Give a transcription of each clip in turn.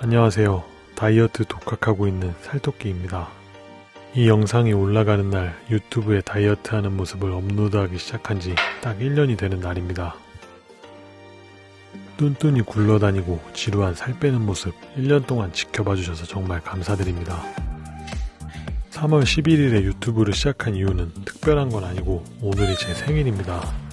안녕하세요. 다이어트 독학하고 있는 살토끼입니다. 이 영상이 올라가는 날 유튜브에 다이어트 하는 모습을 업로드하기 시작한 지 딱 1년이 되는 날입니다. 뚠뚠이 굴러다니고 지루한 살 빼는 모습 1년 동안 지켜봐 주셔서 정말 감사드립니다. 3월 11일에 유튜브를 시작한 이유는 특별한 건 아니고 오늘이 제 생일입니다.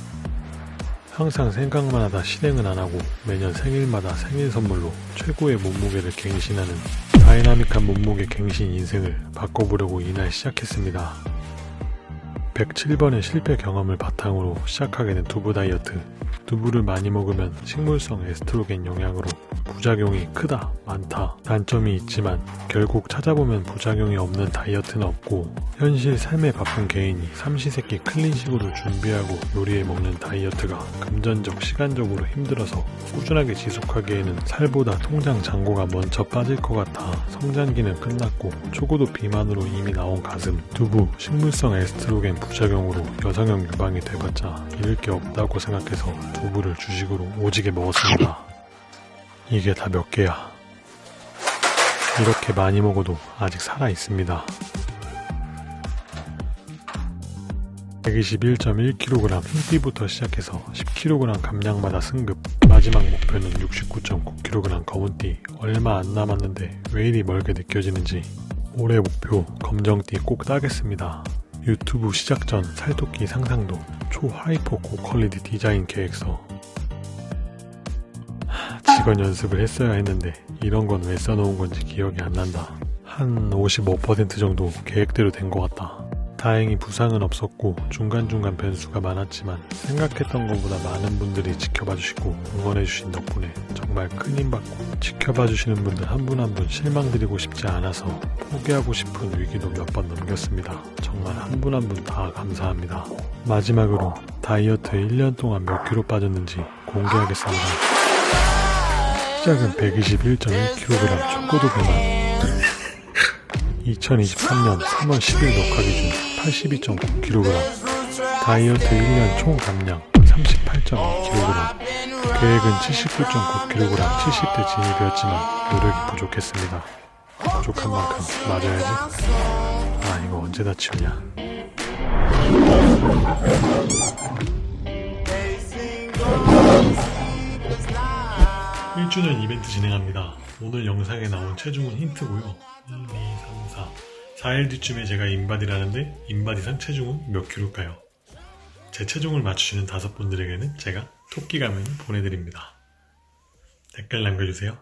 항상 생각만 하다 실행은 안 하고 매년 생일마다 생일 선물로 최고의 몸무게를 갱신하는 다이나믹한 몸무게 갱신 인생을 바꿔보려고 이날 시작했습니다. 107번의 실패 경험을 바탕으로 시작하게 된 두부 다이어트. 두부를 많이 먹으면 식물성 에스트로겐 영향으로 부작용이 크다, 많다, 단점이 있지만 결국 찾아보면 부작용이 없는 다이어트는 없고 현실 삶에 바쁜 개인이 삼시세끼 clean식으로 준비하고 요리해 먹는 다이어트가 금전적, 시간적으로 힘들어서 꾸준하게 지속하기에는 살보다 통장 잔고가 먼저 빠질 것 같아 성장기는 끝났고 초고도 비만으로 이미 나온 가슴, 두부, 식물성 에스트로겐 부작용으로 여성형 유방이 돼봤자 잃을 게 없다고 생각해서 두부를 주식으로 오지게 먹었습니다. 이게 다 몇 개야. 이렇게 많이 먹어도 아직 살아 있습니다. 121.1kg 흰띠부터 시작해서 10kg 감량마다 승급 마지막 목표는 69.9kg 검은띠 얼마 안 남았는데 왜 이리 멀게 느껴지는지 올해 목표 검정띠 꼭 따겠습니다. 유튜브 시작 전 살토끼 상상도 초하이퍼 고퀄리티 디자인 계획서 하, 직원 연습을 했어야 했는데 이런 건 왜 써놓은 건지 기억이 안 난다. 한 55% 정도 계획대로 된 것 같다. 다행히 부상은 없었고 중간중간 변수가 많았지만 생각했던 것보다 많은 분들이 지켜봐 주시고 응원해 주신 덕분에 정말 큰 힘받고 지켜봐 주시는 분들 한분 한 분 실망드리고 싶지 않아서 포기하고 싶은 위기도 몇 번 넘겼습니다. 정말 한 분 한 분 다 감사합니다. 마지막으로 다이어트에 1년 동안 몇 킬로 빠졌는지 공개하겠습니다. 시작은 121.1kg 초고도 비만 2023년 3월 10일 녹화 기준 82.9kg 다이어트 1년 총 감량 38.2kg 계획은 79.9kg 70대 진입이었지만 노력이 부족했습니다. 부족한 만큼 맞아야지. 아 이거 언제 다 치우냐 1주년 이벤트 진행합니다. 오늘 영상에 나온 체중은 힌트고요. 1, 2, 3, 4. 4일 뒤쯤에 제가 인바디라는데 인바디상 체중은 몇 킬로일까요? 제 체중을 맞추시는 다섯 분들에게는 제가 토끼 가면 보내드립니다. 댓글 남겨주세요.